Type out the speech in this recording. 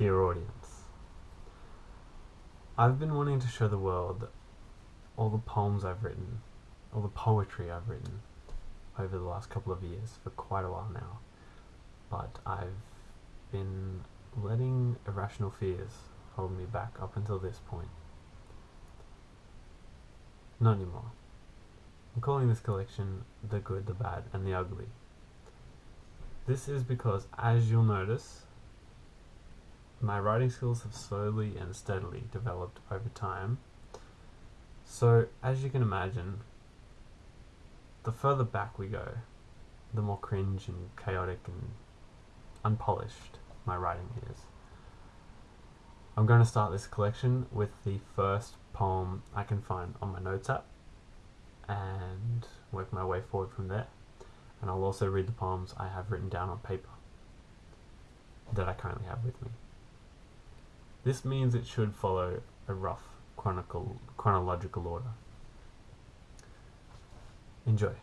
Dear audience, I've been wanting to show the world all the poems I've written, all the poetry I've written over the last couple of years for quite a while now, but I've been letting irrational fears hold me back up until this point. Not anymore. I'm calling this collection The Good, the Bad, and the Ugly. This is because, as you'll notice, my writing skills have slowly and steadily developed over time. So, as you can imagine, the further back we go, the more cringe and chaotic and unpolished my writing is. I'm going to start this collection with the first poem I can find on my notes app and work my way forward from there. And I'll also read the poems I have written down on paper that I currently have with me. This means it should follow a rough chronicle, chronological order. Enjoy.